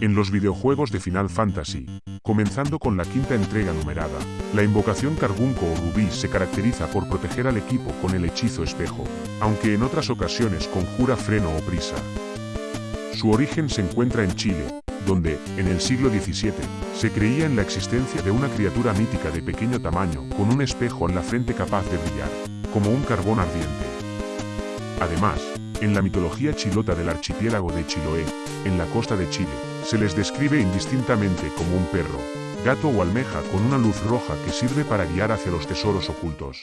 en los videojuegos de Final Fantasy, comenzando con la quinta entrega numerada. La invocación Carbunco o Rubí se caracteriza por proteger al equipo con el hechizo espejo, aunque en otras ocasiones conjura freno o prisa. Su origen se encuentra en Chile, donde, en el siglo XVII, se creía en la existencia de una criatura mítica de pequeño tamaño con un espejo en la frente capaz de brillar, como un carbón ardiente. Además, en la mitología chilota del archipiélago de Chiloé, en la costa de Chile, se les describe indistintamente como un perro, gato o almeja con una luz roja que sirve para guiar hacia los tesoros ocultos.